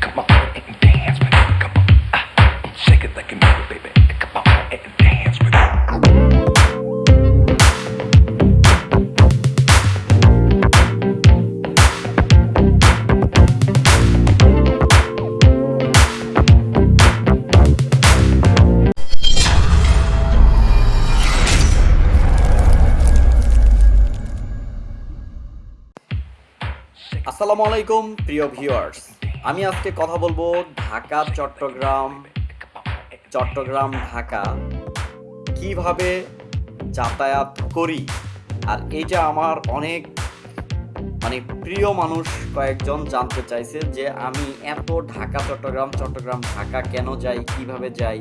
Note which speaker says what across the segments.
Speaker 1: Come on and dance it. Come on, ah, shake it like mean it, baby. Come on and dance
Speaker 2: আসসালামু আলাইকুম প্রিয় viewers. আমি আজকে কথা বলব ঢাকা, চট্টগ্রাম চট্টগ্রাম, ঢাকা। কীভাবে যাতায়াত করি? আর এইটা আমার অনেক মানে প্রিয় মানুষ কয়েকজন জানতে চাইছে যে আমি এত ঢাকা, চট্টগ্রাম চট্টগ্রাম, ঢাকা কেন যাই, কীভাবে যাই?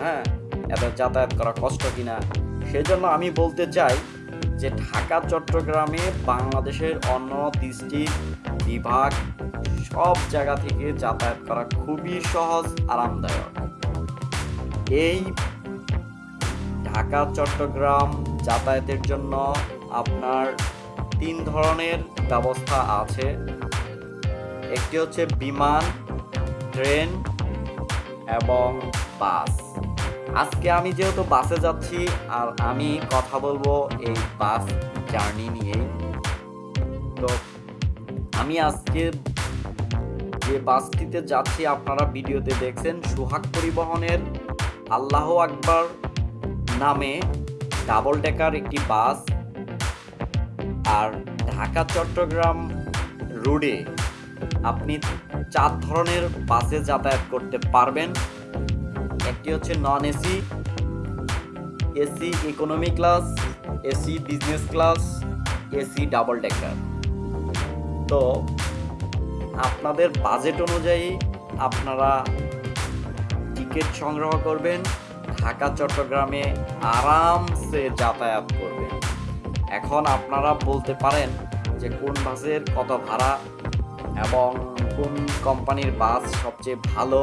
Speaker 2: হ্যাঁ এত যাতায়াত করা কষ্ট কিনা? সেই জন্য আমি বলতে চাই যে ঢাকা, চট্টগ্রামে বাংলাদেশের অন্য ডিস্ট্রিক্ট বিভাগ, সব জায়গা থেকে যাতায়াত করা খুবই সহজ, আরামদায়ক। এই ঢাকা, চট্টগ্রাম যাতায়াতের জন্য আপনার তিন ধরনের ব্যবস্থা আছে। একটি হচ্ছে বিমান, ট্রেন এবং বাস। আজকে আমি যেহেতু বাসে যাচ্ছি, আর আমি কথা বলব এই বাস জার্নি নিয়েই। তো আমি আজকে যে বাসটিতে যাচ্ছি, আপনারা ভিডিওতে দেখছেন, সুহাগ পরিবহনের আল্লাহ আকবার নামে ডাবল ডেকার একটি বাস, আর ঢাকা চট্টগ্রাম রোডে আপনি চার ধরনের বাসে যাতায়াত করতে পারবেন। একটি হচ্ছে non AC AC economy class AC business class AC double decker তো আপনাদের বাজেট অনুযায়ী আপনারা টিকিট সংগ্রহ করবেন, ঢাকা, চট্টগ্রামে আরামসে যাতায়াত করবেন। এখন আপনারা বলতে পারেন যে কোন বাসের কত ভাড়া এবং কোন কোম্পানির বাস সবচেয়ে ভালো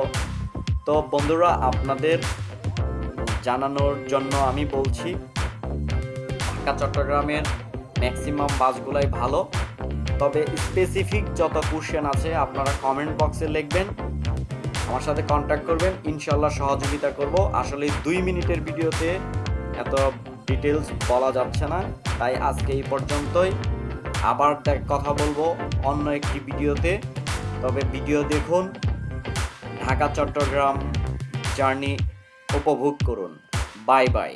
Speaker 2: তো বন্ধুরা, আপনাদের জানানোর জন্য আমি বলছি, ঢাকা, চট্টগ্রামের ম্যাক্সিমাম বাসগুলাই ভালো। তবে স্পেসিফিক যত কোশ্চেন আছে, আপনারা কমেন্ট বক্সে লিখবেন, আমার সাথে কন্ট্যাক্ট করবেন ইনশাল্লাহ সহযোগিতা করব। আসলে দুই মিনিটের ভিডিওতে এত ডিটেলস বলা যাচ্ছে না, তাই আজকে এই পর্যন্তই। আবার কথা বলব অন্য একটি ভিডিওতে। তবে ভিডিও দেখুন ঢাকা চট্টগ্রাম জার্নি উপভোগ করুন। Bye bye.